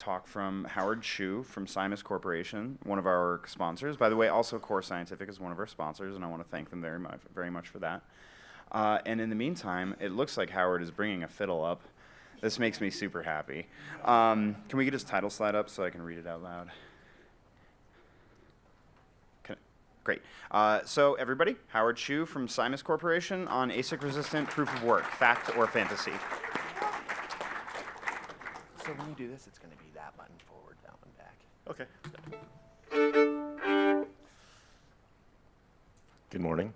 talk from Howard Chu from Symas Corporation, one of our sponsors. By the way, also Core Scientific is one of our sponsors, and I want to thank them very much, very much for that. Uh, and in the meantime, it looks like Howard is bringing a fiddle up. This makes me super happy. Um, can we get his title slide up so I can read it out loud? Great. Uh, so everybody, Howard Chu from Symas Corporation on ASIC-resistant proof of work, fact or fantasy. So when you do this, it's going to be that button forward, that one back. Okay. Good morning.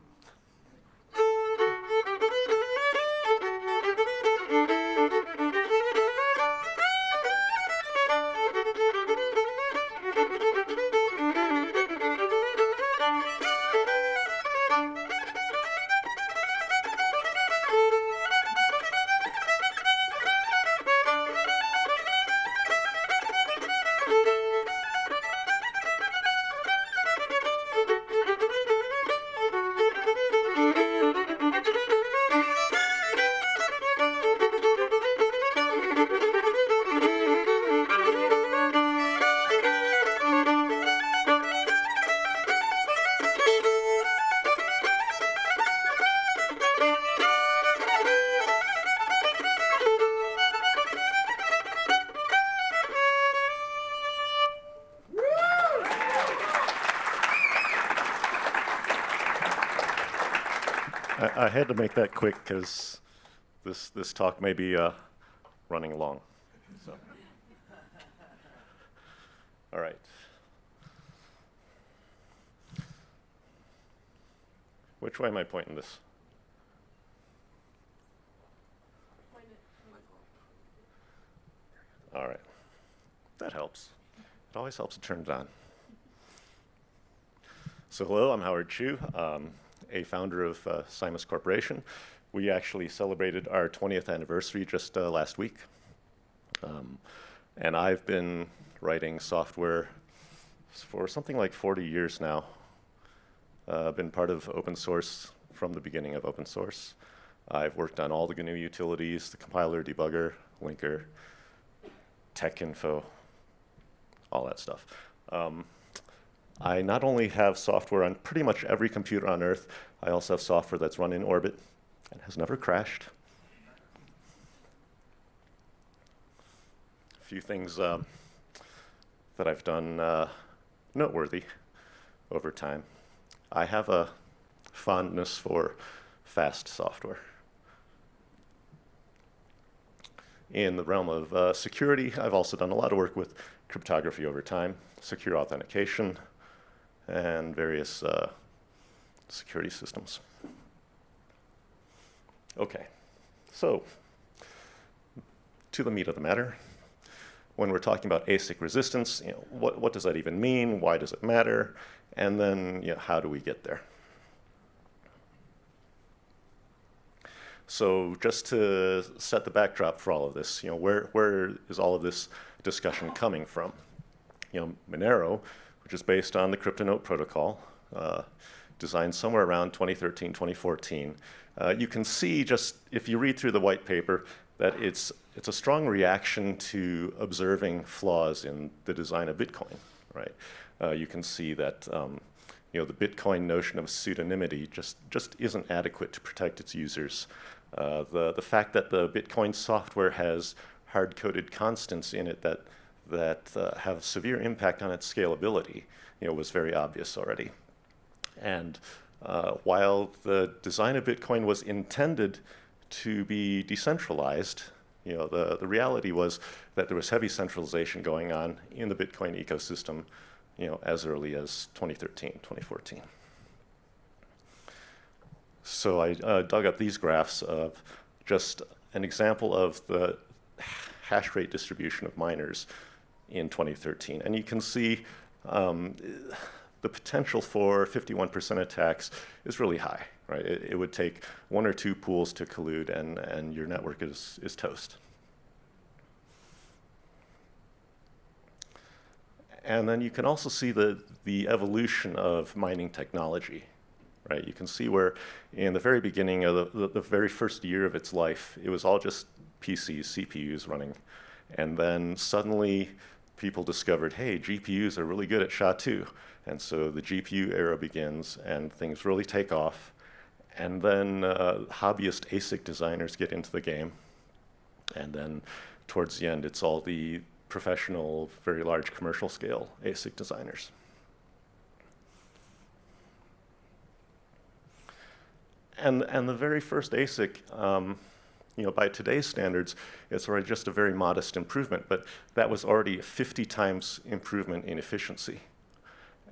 I, had to make that quick because this, this talk may be uh, running along. So. All right. Which way am I pointing this? All right. That helps. It always helps to turn it on. So hello, I'm Howard Chu. Um, a founder of uh, Symas Corporation. We actually celebrated our 20th anniversary just uh, last week. Um, and I've been writing software for something like 40 years now. Uh, been part of open source from the beginning of open source. I've worked on all the GNU utilities, the compiler, debugger, linker, Texinfo, all that stuff. Um, I not only have software on pretty much every computer on Earth, I also have software that's run in orbit and has never crashed. A few things um, that I've done uh, noteworthy over time. I have a fondness for fast software. In the realm of uh, security, I've also done a lot of work with cryptography over time, secure authentication, and various uh, security systems. Okay, so to the meat of the matter. When we're talking about ASIC resistance, you know, what, what does that even mean? Why does it matter? And then you know, how do we get there? So just to set the backdrop for all of this, you know, where, where is all of this discussion coming from? You know, Monero which is based on the CryptoNote protocol, uh, designed somewhere around 2013, 2014. Uh, you can see just, if you read through the white paper, that it's, it's a strong reaction to observing flaws in the design of Bitcoin, right? Uh, you can see that um, you know, the Bitcoin notion of pseudonymity just, just isn't adequate to protect its users. Uh, the, the fact that the Bitcoin software has hard-coded constants in it that that uh, have severe impact on its scalability, you know, was very obvious already. And uh, while the design of Bitcoin was intended to be decentralized, you know, the, the reality was that there was heavy centralization going on in the Bitcoin ecosystem, you know, as early as 2013, 2014. So I uh, dug up these graphs of just an example of the hash rate distribution of miners in 2013. And you can see um, the potential for 51% attacks is really high, right? It, it, would take one or two pools to collude and, and your network is, is toast. And then you can also see the, the evolution of mining technology, right? You can see where in the very beginning of the, the, the very first year of its life, it was all just PCs, CPUs running. And then suddenly people discovered, hey, GPUs are really good at SHA-2. And so the GPU era begins and things really take off. And then uh, hobbyist ASIC designers get into the game. And then towards the end, it's all the professional, very large commercial scale ASIC designers. And, and the very first ASIC, um, you know, by today's standards, it's already just a very modest improvement, but that was already a 50 times improvement in efficiency.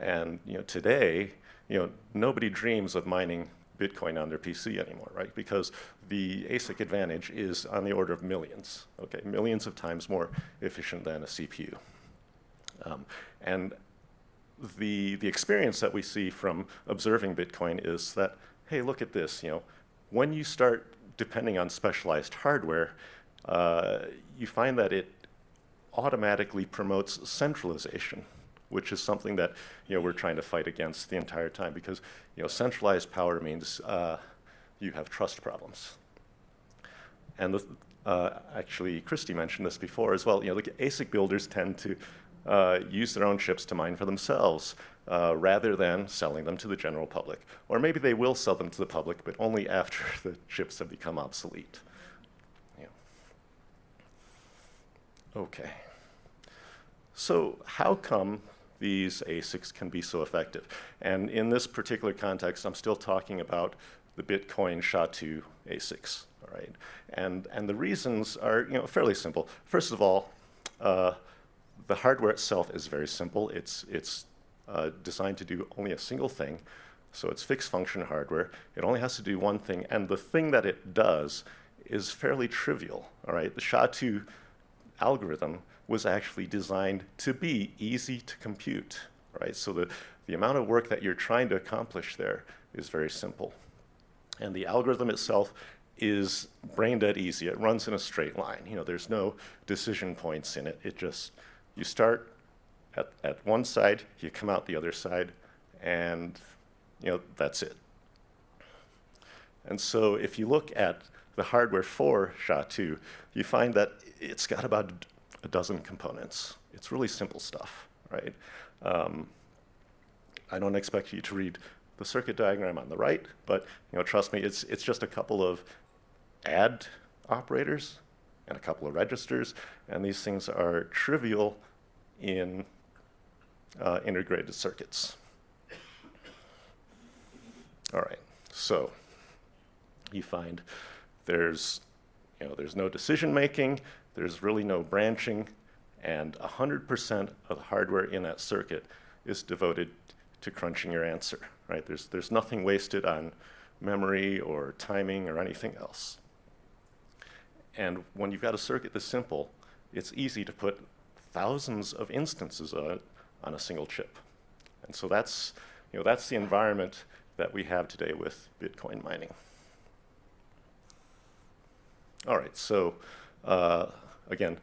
And you know, today, you know, nobody dreams of mining Bitcoin on their PC anymore, right? Because the ASIC advantage is on the order of millions, okay? Millions of times more efficient than a CPU. Um, and the, the experience that we see from observing Bitcoin is that, hey, look at this, you know, when you start depending on specialized hardware, uh, you find that it automatically promotes centralization which is something that you know we're trying to fight against the entire time because you know centralized power means uh, you have trust problems. And the, uh, actually, Kristy mentioned this before as well. You know, the ASIC builders tend to uh, use their own chips to mine for themselves uh, rather than selling them to the general public. Or maybe they will sell them to the public, but only after the chips have become obsolete. Yeah. Okay. So how come these ASICs can be so effective. And in this particular context, I'm still talking about the Bitcoin SHA-2 ASICs, all right? And, and the reasons are you know, fairly simple. First of all, uh, the hardware itself is very simple. It's, it's uh, designed to do only a single thing. So it's fixed function hardware. It only has to do one thing. And the thing that it does is fairly trivial, all right? The SHA-2 algorithm was actually designed to be easy to compute, right? So the, the amount of work that you're trying to accomplish there is very simple. And the algorithm itself is brain dead easy. It runs in a straight line. You know, there's no decision points in it. It just, you start at, at one side, you come out the other side, and you know, that's it. And so if you look at the hardware for SHA-2, you find that it's got about a dozen components. It's really simple stuff, right? Um, I don't expect you to read the circuit diagram on the right, but you know, trust me, it's, it's just a couple of add operators and a couple of registers, and these things are trivial in uh, integrated circuits. All right, so you find there's, you know, there's no decision making, there's really no branching, and 100% of the hardware in that circuit is devoted to crunching your answer, right? There's, there's nothing wasted on memory or timing or anything else. And when you've got a circuit this simple, it's easy to put thousands of instances it on a single chip. And so that's, you know, that's the environment that we have today with Bitcoin mining. All right, so uh, again,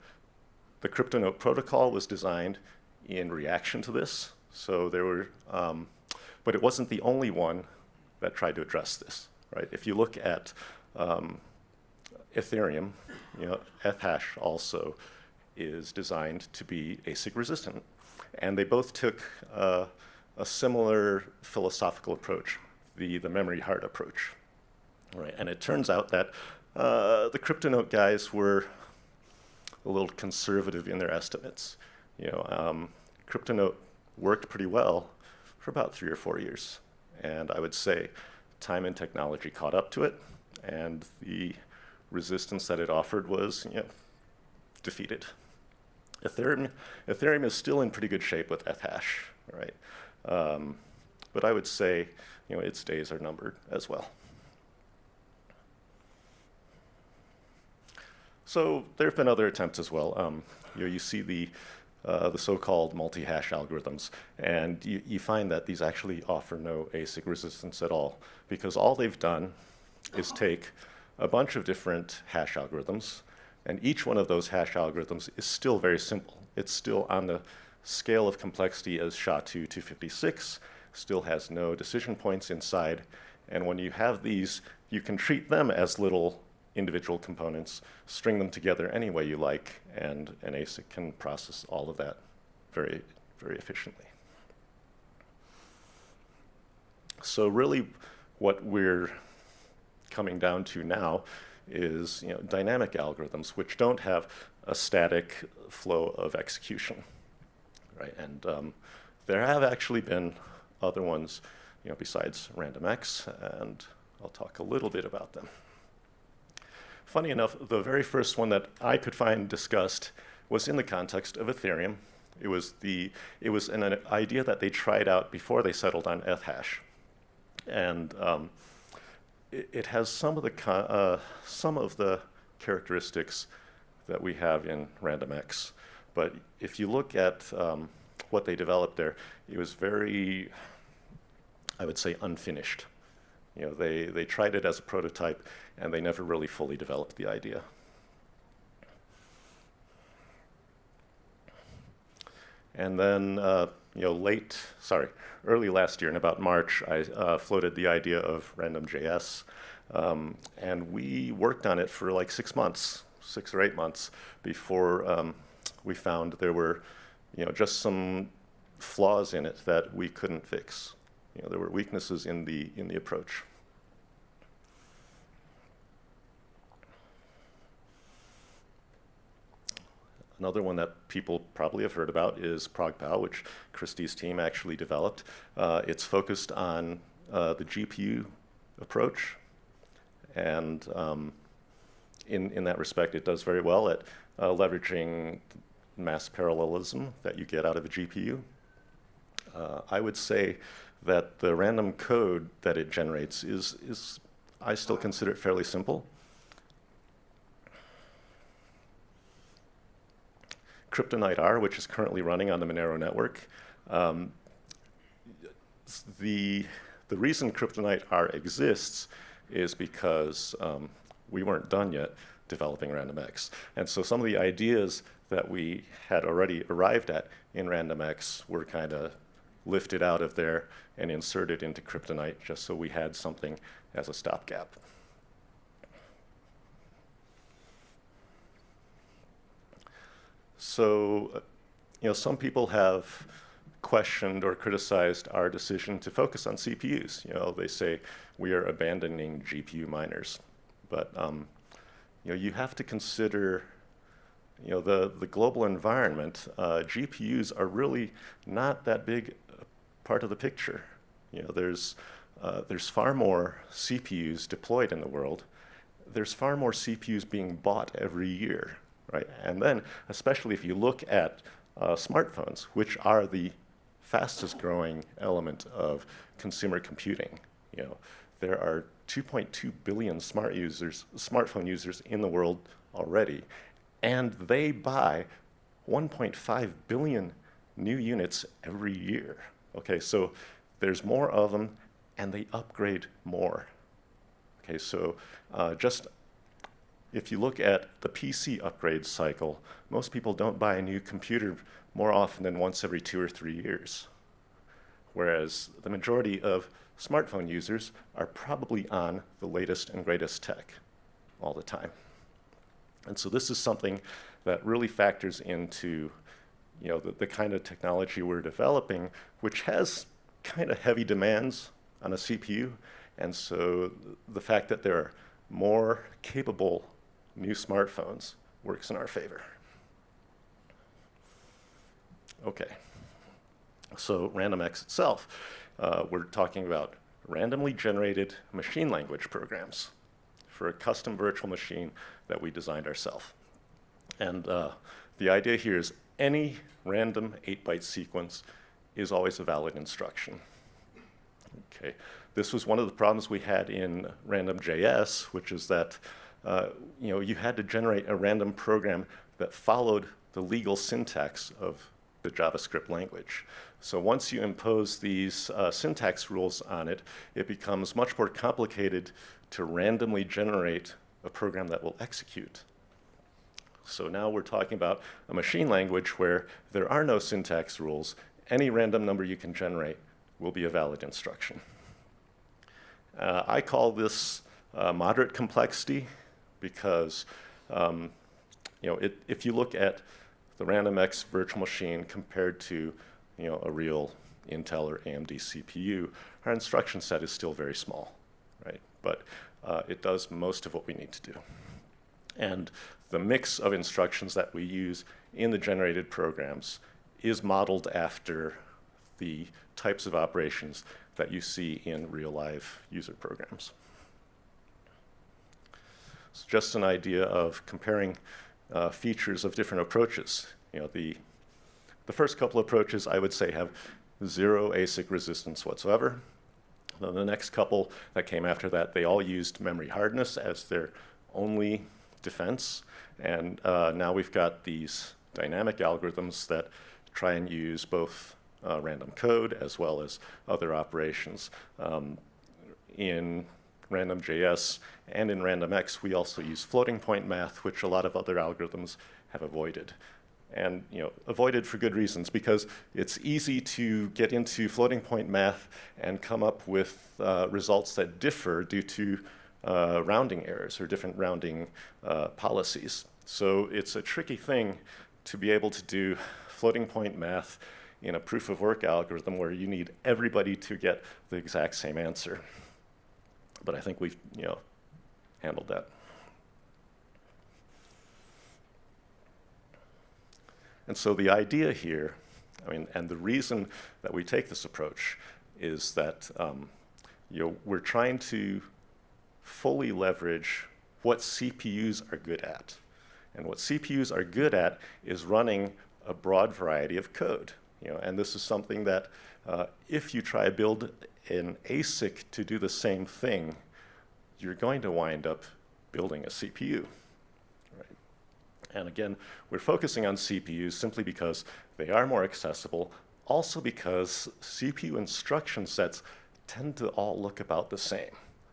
the CryptoNote protocol was designed in reaction to this. So there were, um, but it wasn't the only one that tried to address this, right? If you look at um, Ethereum, you know, Ethash also is designed to be ASIC resistant. And they both took uh, a similar philosophical approach, the, the memory hard approach. Right? And it turns out that uh, the CryptoNote guys were a little conservative in their estimates. You know, um, CryptoNote worked pretty well for about three or four years. And I would say time and technology caught up to it, and the resistance that it offered was you know, defeated. Ethereum, Ethereum is still in pretty good shape with Ethash, right? Um, but I would say you know, its days are numbered as well. So there have been other attempts as well. Um, you, know, you see the, uh, the so-called multi-hash algorithms, and you, you find that these actually offer no ASIC resistance at all, because all they've done is take a bunch of different hash algorithms, and each one of those hash algorithms is still very simple. It's still on the scale of complexity as SHA-2 256, still has no decision points inside, and when you have these, you can treat them as little individual components, string them together any way you like, and an ASIC can process all of that very, very efficiently. So really what we're coming down to now is you know, dynamic algorithms which don't have a static flow of execution, right? And um, there have actually been other ones, you know, besides RandomX, and I'll talk a little bit about them. Funny enough, the very first one that I could find discussed was in the context of Ethereum. It was the it was an, an idea that they tried out before they settled on Ethash, and um, it, it, has some of the uh, some of the characteristics that we have in RandomX. But if you look at um, what they developed there, it was very, I would say, unfinished. You know, they, they tried it as a prototype, and they never really fully developed the idea. And then, uh, you know, late, sorry, early last year, in about March, I uh, floated the idea of RandomJS. Um, and we worked on it for like six months, six or eight months, before um, we found there were, you know, just some flaws in it that we couldn't fix. You know, there were weaknesses in the, in the approach. Another one that people probably have heard about is ProgPow, which Kristy's team actually developed. Uh, it's focused on uh, the GPU approach, and um, in, in that respect, it does very well at uh, leveraging mass parallelism that you get out of a GPU. Uh, I would say that the random code that it generates is, is I still consider it fairly simple. CryptoNight R, which is currently running on the Monero network. Um, the, the reason CryptoNight R exists is because um, we weren't done yet developing RandomX. And so some of the ideas that we had already arrived at in RandomX were kind of lifted out of there and inserted into CryptoNight just so we had something as a stopgap. So, you know, some people have questioned or criticized our decision to focus on CPUs. You know, they say we are abandoning GPU miners. But, um, you know, you have to consider, you know, the, the global environment. Uh, GPUs are really not that big part of the picture. You know, there's, uh, there's far more CPUs deployed in the world. There's far more CPUs being bought every year right? And then, especially if you look at uh, smartphones, which are the fastest growing element of consumer computing, you know, there are 2.2 billion smart users, smartphone users in the world already, and they buy 1.5 billion new units every year. Okay, so there's more of them, and they upgrade more. Okay, so uh, just if you look at the PC upgrade cycle, most people don't buy a new computer more often than once every two or three years. Whereas the majority of smartphone users are probably on the latest and greatest tech all the time. And so this is something that really factors into you know, the, the kind of technology we're developing, which has kind of heavy demands on a CPU. And so the fact that there are more capable new smartphones works in our favor. Okay, so RandomX itself, uh, we're talking about randomly generated machine language programs for a custom virtual machine that we designed ourselves. And uh, the idea here is any random 8-byte sequence is always a valid instruction. Okay, this was one of the problems we had in RandomJS, which is that uh, you know, you had to generate a random program that followed the legal syntax of the JavaScript language. So once you impose these uh, syntax rules on it, it becomes much more complicated to randomly generate a program that will execute. So now we're talking about a machine language where there are no syntax rules. Any random number you can generate will be a valid instruction. Uh, I call this uh, moderate complexity because um, you know, it, if you look at the RandomX virtual machine compared to you know, a real Intel or AMD CPU, our instruction set is still very small, right? But uh, it does most of what we need to do. And the mix of instructions that we use in the generated programs is modeled after the types of operations that you see in real life user programs. It's just an idea of comparing uh, features of different approaches. You know, the, the first couple approaches I would say have zero ASIC resistance whatsoever. Then the next couple that came after that, they all used memory hardness as their only defense. And uh, now we've got these dynamic algorithms that try and use both uh, random code as well as other operations. Um, in RandomJS and in RandomX, we also use floating point math, which a lot of other algorithms have avoided. And you know, avoided for good reasons, because it's easy to get into floating point math and come up with uh, results that differ due to uh, rounding errors or different rounding uh, policies. So it's a tricky thing to be able to do floating point math in a proof of work algorithm where you need everybody to get the exact same answer. But I think we've you know, handled that. And so the idea here, I mean, and the reason that we take this approach is that um, you know, we're trying to fully leverage what CPUs are good at. And what CPUs are good at is running a broad variety of code. You know, and this is something that uh, if you try to build an ASIC to do the same thing, you're going to wind up building a CPU. Right? And again, we're focusing on CPUs simply because they are more accessible, also because CPU instruction sets tend to all look about the same.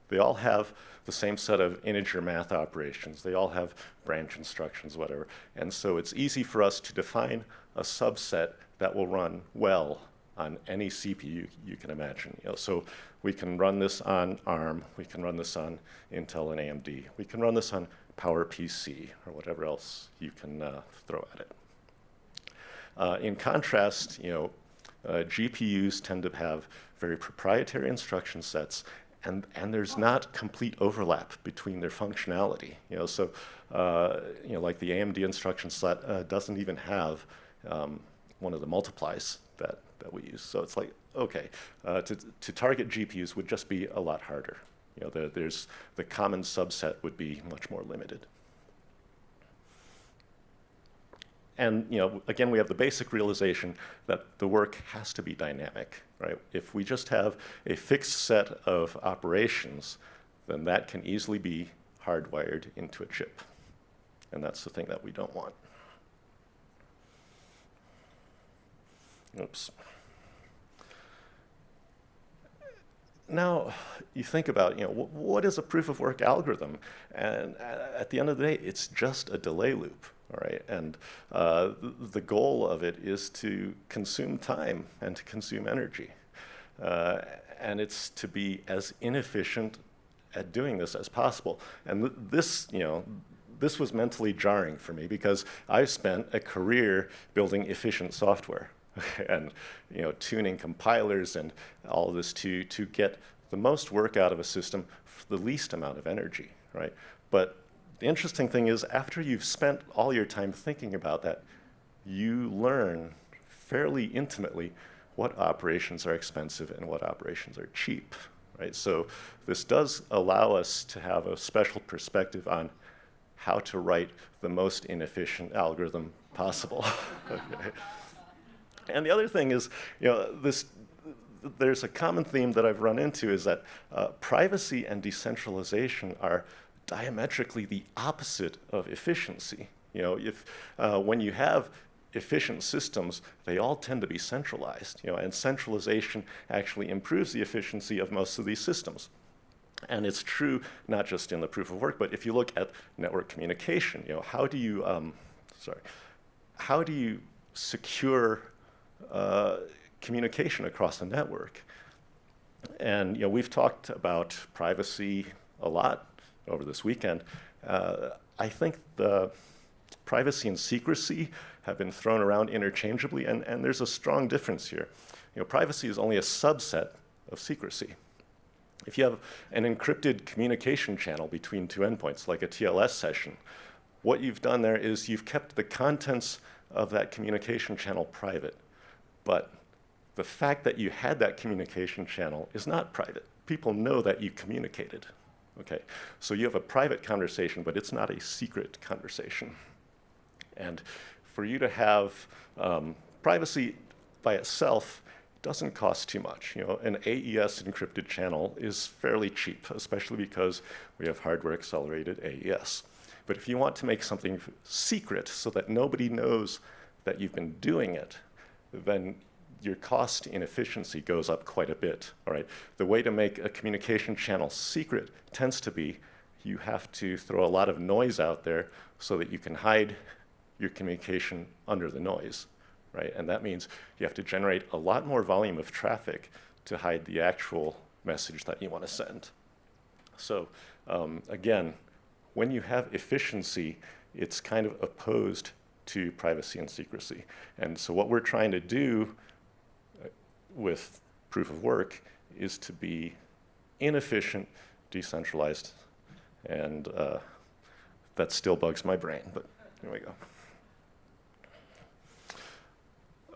They all have the same set of integer math operations. They all have branch instructions, whatever. And so it's easy for us to define a subset that will run well on any CPU you can imagine. You know, so we can run this on ARM, we can run this on Intel and AMD, we can run this on PowerPC or whatever else you can uh, throw at it. Uh, in contrast, you know, uh, GPUs tend to have very proprietary instruction sets and, and there's not complete overlap between their functionality. You know, so uh, you know, like the AMD instruction set uh, doesn't even have um, one of the multiplies that, that we use. So it's like, okay, uh, to, to target GPUs would just be a lot harder. You know, there, there's the common subset would be much more limited. And you know, again, we have the basic realization that the work has to be dynamic, right? If we just have a fixed set of operations, then that can easily be hardwired into a chip. And that's the thing that we don't want. Oops. Now, you think about, you know, what is a proof of work algorithm? And at the end of the day, it's just a delay loop, all right? And uh, the goal of it is to consume time and to consume energy. Uh, and it's to be as inefficient at doing this as possible. And th this, you know, this was mentally jarring for me because I've spent a career building efficient software. and you know, tuning compilers and all this to, to get the most work out of a system for the least amount of energy, right? But the interesting thing is after you've spent all your time thinking about that, you learn fairly intimately what operations are expensive and what operations are cheap, right? So this does allow us to have a special perspective on how to write the most inefficient algorithm possible. okay. And the other thing is, you know, this, there's a common theme that I've run into is that uh, privacy and decentralization are diametrically the opposite of efficiency. You know, if, uh, when you have efficient systems, they all tend to be centralized, you know, and centralization actually improves the efficiency of most of these systems. And it's true not just in the proof of work, but if you look at network communication, you know, how do you, um, sorry, how do you secure uh, communication across the network. And you know, we've talked about privacy a lot over this weekend. Uh, I think the privacy and secrecy have been thrown around interchangeably, and, and there's a strong difference here. You know, privacy is only a subset of secrecy. If you have an encrypted communication channel between two endpoints, like a TLS session, what you've done there is you've kept the contents of that communication channel private. But the fact that you had that communication channel is not private. People know that you communicated. Okay, so you have a private conversation, but it's not a secret conversation. And for you to have um, privacy by itself doesn't cost too much. You know, an AES encrypted channel is fairly cheap, especially because we have hardware accelerated AES. But if you want to make something secret so that nobody knows that you've been doing it, then your cost in efficiency goes up quite a bit. All right. The way to make a communication channel secret tends to be you have to throw a lot of noise out there so that you can hide your communication under the noise, right? And that means you have to generate a lot more volume of traffic to hide the actual message that you want to send. So um, again, when you have efficiency, it's kind of opposed to privacy and secrecy. And so what we're trying to do uh, with proof of work is to be inefficient, decentralized, and uh, that still bugs my brain, but here we go.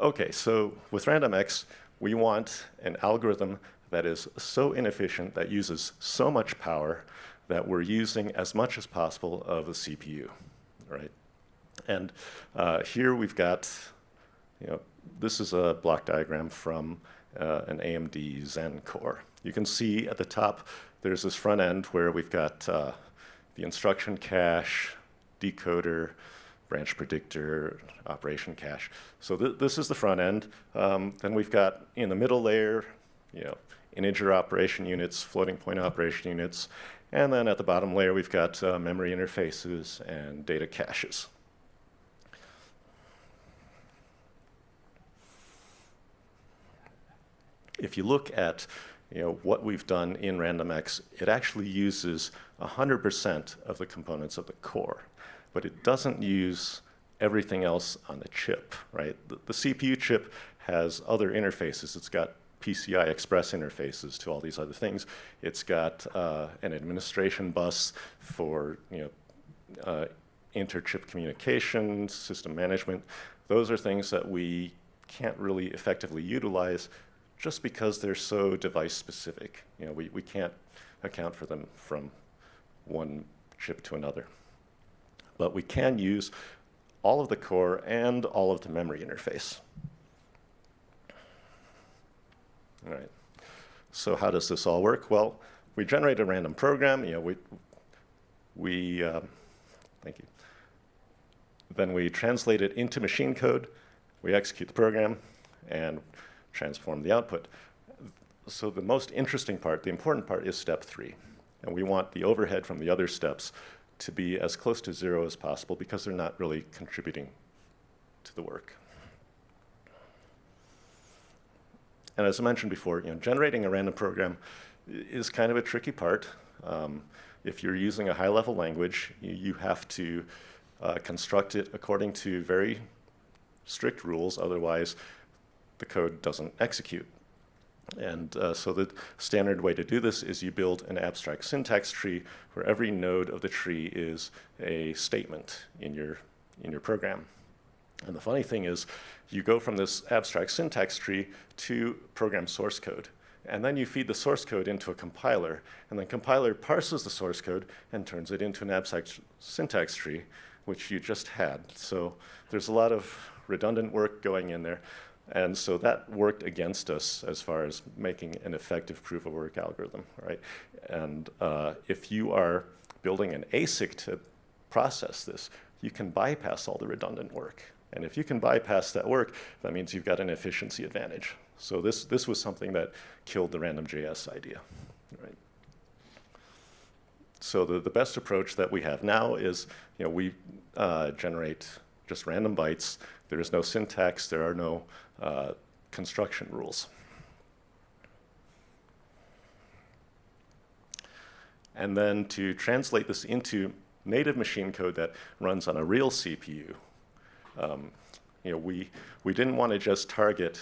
Okay, so with RandomX, we want an algorithm that is so inefficient, that uses so much power, that we're using as much as possible of the CPU, right? And uh, here we've got, you know, this is a block diagram from uh, an AMD Zen core. You can see at the top, there's this front end where we've got uh, the instruction cache, decoder, branch predictor, operation cache. So th this is the front end. Um, then we've got in the middle layer, you know, integer operation units, floating point operation units, and then at the bottom layer we've got uh, memory interfaces and data caches. If you look at you know, what we've done in RandomX, it actually uses 100% of the components of the core but it doesn't use everything else on the chip, right? The, the, CPU chip has other interfaces. It's got PCI Express interfaces to all these other things. It's got uh, an administration bus for you know uh, inter-chip communication, system management. Those are things that we can't really effectively utilize just because they're so device specific. You know, we, we can't account for them from one chip to another but we can use all of the core and all of the memory interface. All right. So how does this all work? Well, we generate a random program. You know, we we um, thank you. Then we translate it into machine code. We execute the program and transform the output. So the most interesting part, the important part, is step three, and we want the overhead from the other steps to be as close to zero as possible because they're not really contributing to the work. And as I mentioned before, you know, generating a random program is kind of a tricky part. Um, if you're using a high-level language, you, you, have to uh, construct it according to very strict rules, otherwise the code doesn't execute. And uh, so the standard way to do this is you build an abstract syntax tree where every node of the tree is a statement in your, in your program. And the funny thing is you go from this abstract syntax tree to program source code. And then you feed the source code into a compiler, and the compiler parses the source code and turns it into an abstract syntax tree, which you just had. So there's a lot of redundant work going in there. And so that worked against us as far as making an effective proof of work algorithm, right? And uh, if you are building an ASIC to process this, you can bypass all the redundant work. And if you can bypass that work, that means you've got an efficiency advantage. So this, this was something that killed the random.js idea, right? So the, the best approach that we have now is, you know, we uh, generate just random bytes. There is no syntax. There are no uh, construction rules. And then to translate this into native machine code that runs on a real CPU, um, You know, we, we didn't want to just target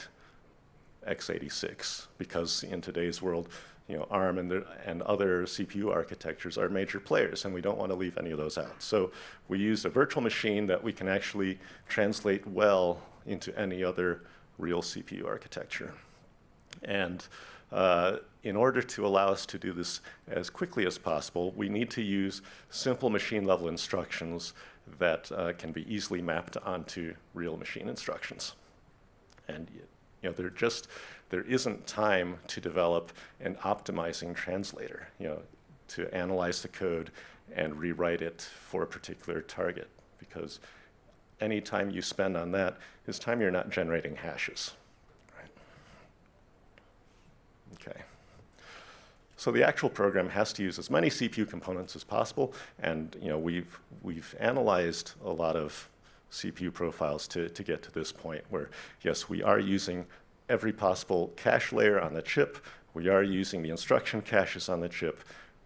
x86 because in today's world, you know, ARM and, the, and other CPU architectures are major players, and we don't want to leave any of those out. So we used a virtual machine that we can actually translate well into any other real CPU architecture. And uh, in order to allow us to do this as quickly as possible, we need to use simple machine level instructions that uh, can be easily mapped onto real machine instructions. And you know, there just there isn't time to develop an optimizing translator, you know, to analyze the code and rewrite it for a particular target, because any time you spend on that is time you're not generating hashes. Right? Okay. So the actual program has to use as many CPU components as possible, and you know we've we've analyzed a lot of CPU profiles to, to get to this point where yes, we are using every possible cache layer on the chip. We are using the instruction caches on the chip.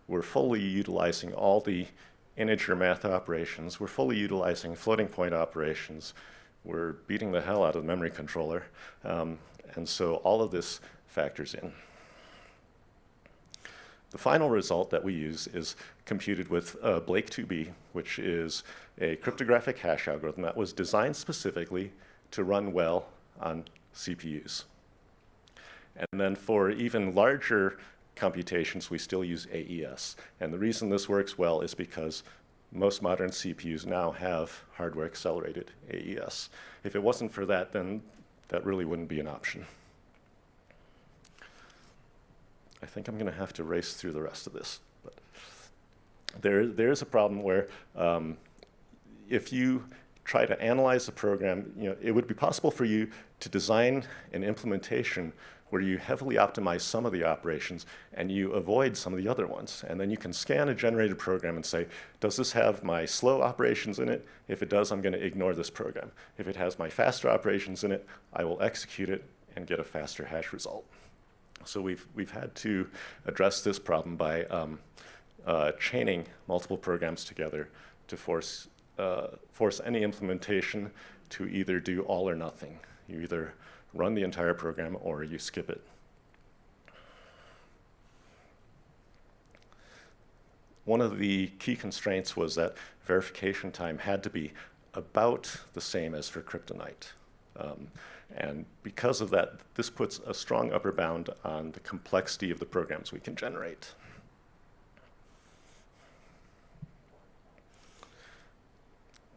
We're fully utilizing all the integer math operations. We're fully utilizing floating point operations. We're beating the hell out of the memory controller. Um, and so all of this factors in. The final result that we use is computed with uh, Blake2B, which is a cryptographic hash algorithm that was designed specifically to run well on CPUs. And then for even larger computations, we still use AES. And the reason this works well is because most modern CPUs now have hardware accelerated AES. If it wasn't for that, then that really wouldn't be an option. I think I'm going to have to race through the rest of this. But there, there is a problem where um, if you try to analyze the program, you know, it would be possible for you to design an implementation where you heavily optimize some of the operations and you avoid some of the other ones. And then you can scan a generated program and say, does this have my slow operations in it? If it does, I'm going to ignore this program. If it has my faster operations in it, I will execute it and get a faster hash result. So we've, we've had to address this problem by um, uh, chaining multiple programs together to force, uh, force any implementation to either do all or nothing. You either run the entire program or you skip it. One of the key constraints was that verification time had to be about the same as for CryptoNight. Um, and because of that, this puts a strong upper bound on the complexity of the programs we can generate.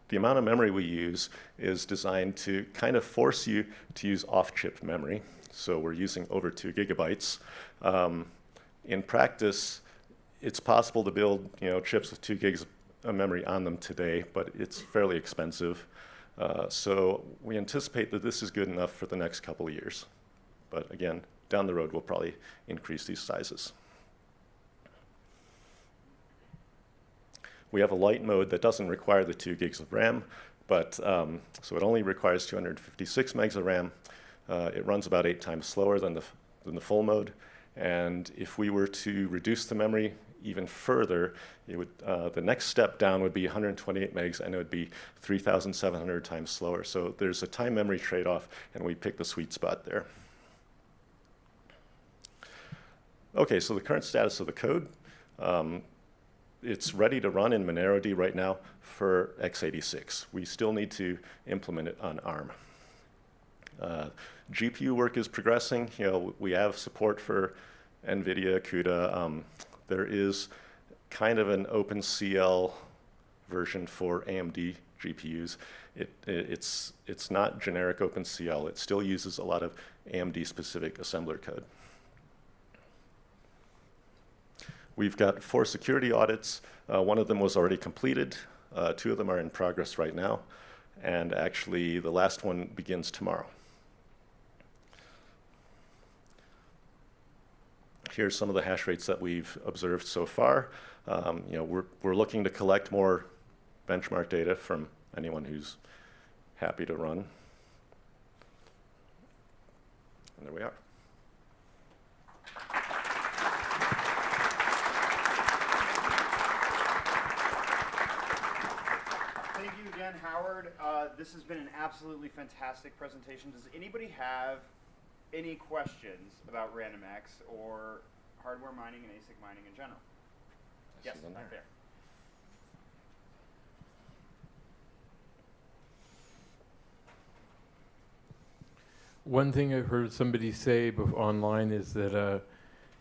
The amount of memory we use is designed to kind of force you to use off-chip memory. So we're using over two gigabytes. Um, in practice, it's possible to build you know, chips with two gigs of memory on them today, but it's fairly expensive. Uh, so we anticipate that this is good enough for the next couple of years. But again, down the road, we'll probably increase these sizes. We have a light mode that doesn't require the 2 gigs of RAM, but um, so it only requires 256 megs of RAM. Uh, it runs about eight times slower than the, than the full mode. And if we were to reduce the memory even further, it would, uh, the next step down would be 128 megs, and it would be 3,700 times slower. So there's a time memory trade-off, and we pick the sweet spot there. Okay, so the current status of the code. Um, it's ready to run in MoneroD right now for x86. We still need to implement it on ARM. Uh, GPU work is progressing. You know, we have support for NVIDIA, CUDA. Um, there is kind of an OpenCL version for AMD GPUs. It, it, it's, it's not generic OpenCL. It still uses a lot of AMD-specific assembler code. We've got four security audits. Uh, one of them was already completed. Uh, two of them are in progress right now. And actually, the last one begins tomorrow. Here's some of the hash rates that we've observed so far. Um, you know, we're, we're looking to collect more benchmark data from anyone who's happy to run. And there we are. again, Howard. Uh, this this has been an absolutely fantastic presentation. Does anybody have any questions about RandomX or hardware mining and ASIC mining in general? I Yes, see them back there. there. One thing I've heard somebody say online is that uh,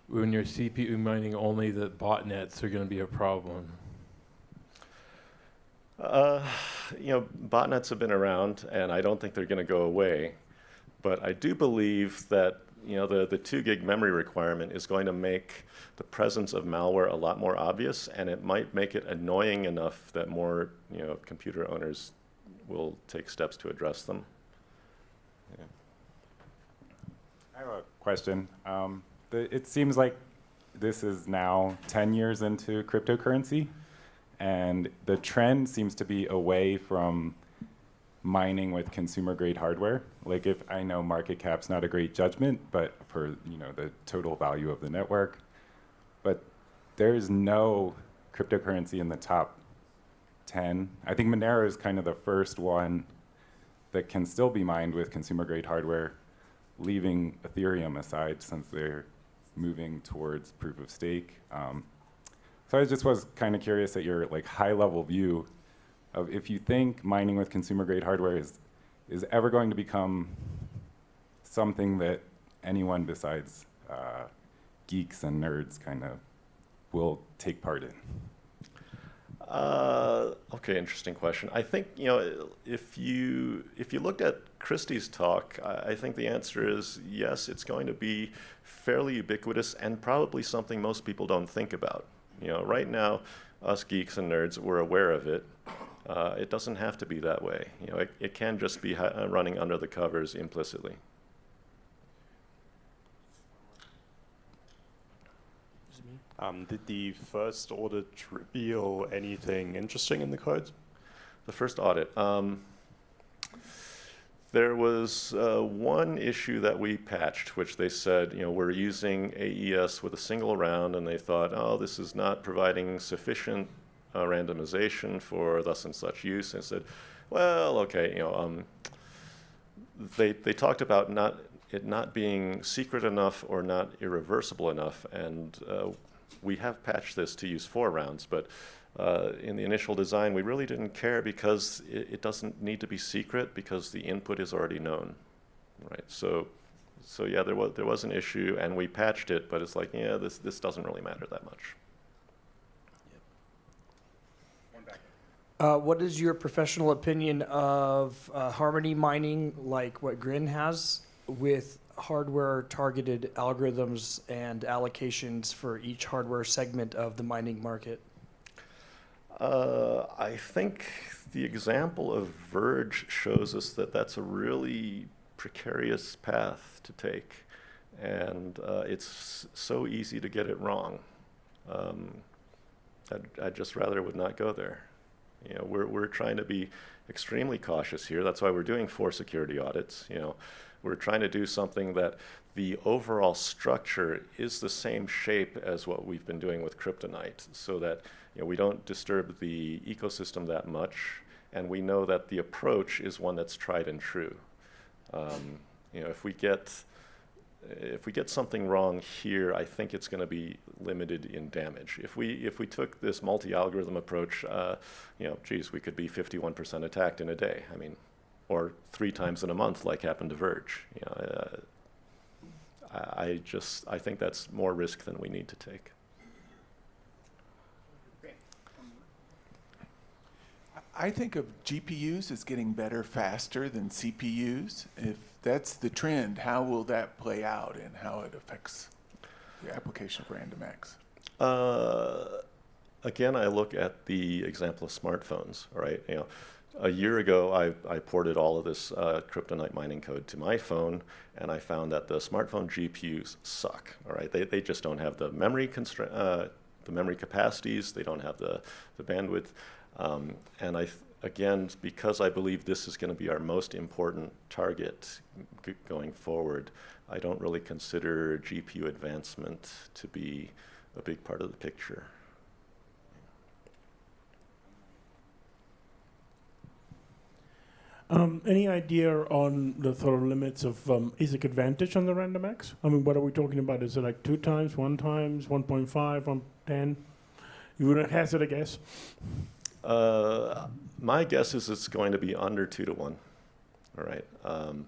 when you're CPU mining only, that botnets are going to be a problem. Uh, you know, botnets have been around, and I don't think they're going to go away. But I do believe that you know the, the two gig memory requirement is going to make the presence of malware a lot more obvious, and it might make it annoying enough that more you know computer owners will take steps to address them. Yeah. I have a question. Um, the, it seems like this is now 10 years into cryptocurrency, and the trend seems to be away from mining with consumer grade hardware. Like if I know market cap's not a great judgment, but for you know the total value of the network, but there's no cryptocurrency in the top 10. I think Monero is kind of the first one that can still be mined with consumer grade hardware leaving Ethereum aside since they're moving towards proof of stake. Um, so I just was kind of curious at your like high level view of if you think mining with consumer grade hardware is is ever going to become something that anyone besides uh, geeks and nerds kind of will take part in. Uh, okay, interesting question. I think you know if you if you looked at Kristy's talk, I, I think the answer is yes. It's going to be fairly ubiquitous and probably something most people don't think about. You know, right now, us geeks and nerds we're aware of it. Uh, it doesn't have to be that way. You know, it, it can just be ha- uh, running under the covers implicitly. Um, did the first audit reveal anything interesting in the code? The first audit. Um, there was uh, one issue that we patched, which they said, you know, we're using AES with a single round, and they thought, oh, this is not providing sufficient uh, randomization for thus and such use. And said, well, okay, you know, um, they they talked about not it not being secret enough or not irreversible enough, and uh, we have patched this to use four rounds, but uh, in the initial design, we really didn't care because it, it, doesn't need to be secret because the input is already known, right? So, so yeah, there was there was an issue, and we patched it, but it's like, yeah, this this doesn't really matter that much. Uh, what is your professional opinion of uh, harmony mining, like what Grin has, with hardware targeted algorithms and allocations for each hardware segment of the mining market? Uh, I think the example of Verge shows us that that's a really precarious path to take, and uh, it's so easy to get it wrong. Um, I'd, I'd just rather would not go there. You know, we're, we're trying to be extremely cautious here. That's why we're doing four security audits. You know, we're trying to do something that the overall structure is the same shape as what we've been doing with CryptoNight, so that you know, we don't disturb the ecosystem that much, and we know that the approach is one that's tried and true. Um, you know, if we get if we get something wrong here, I think it's going to be limited in damage. If we if we took this multi-algorithm approach, uh, you know, geez, we could be 51% attacked in a day. I mean, or three times in a month, like happened to Verge. You know, uh, I, I just I think that's more risk than we need to take. I think of GPUs as getting better faster than CPUs. If that's the trend, how will that play out and how it affects the application of RandomX? Uh, again, I look at the example of smartphones, right? You know, a year ago, I, I ported all of this uh, CryptoNight mining code to my phone, and I found that the smartphone GPUs suck. All right, they, they just don't have the memory constra- uh, the memory capacities. They don't have the the bandwidth. Um, and I, again, because I believe this is going to be our most important target going forward, I don't really consider GPU advancement to be a big part of the picture. Um, any idea on the sort of limits of um, ASIC advantage on the RandomX? I mean, what are we talking about? Is it like two times, one times, 1.5, 110? You wouldn't hazard a guess? Uh, my guess is it's going to be under two to one. All right. Um,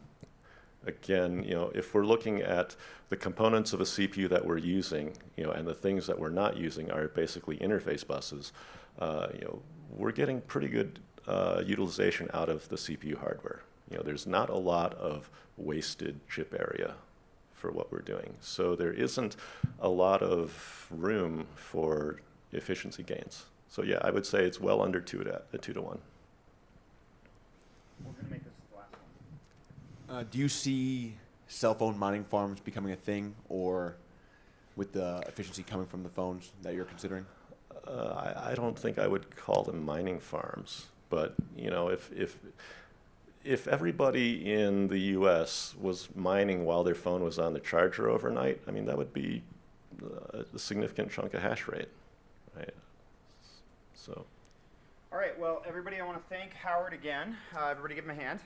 again, you know, if we're looking at the components of a CPU that we're using, you know, and the things that we're not using are basically interface buses, uh, you know, we're getting pretty good uh, utilization out of the CPU hardware. You know, there's not a lot of wasted chip area for what we're doing. So there isn't a lot of room for efficiency gains. So yeah, I would say it's well under two to, uh, two to one. We're gonna make this the last one. Uh, do you see cell phone mining farms becoming a thing, or with the efficiency coming from the phones that you're considering? Uh, I, I don't think I would call them mining farms, but you know, if if if everybody in the U.S. was mining while their phone was on the charger overnight, I mean, that would be uh, a significant chunk of hash rate, right? So. All right, well, everybody, I want to thank Howard again. Uh, everybody give him a hand.